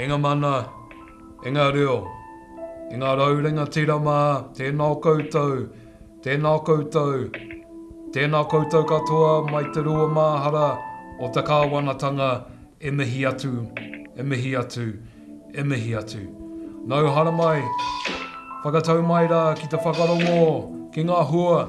E nga mana, e nga reo, e nga rau rangatira ma, tena o koutou, tena o koutou, tena koutou katoa mai te rua mahara o te kawanatanga e mihi atu, e mihi atu, e mihi atu. Nau haramai, whakatau mai ra ki te whakarongo ki nga hua.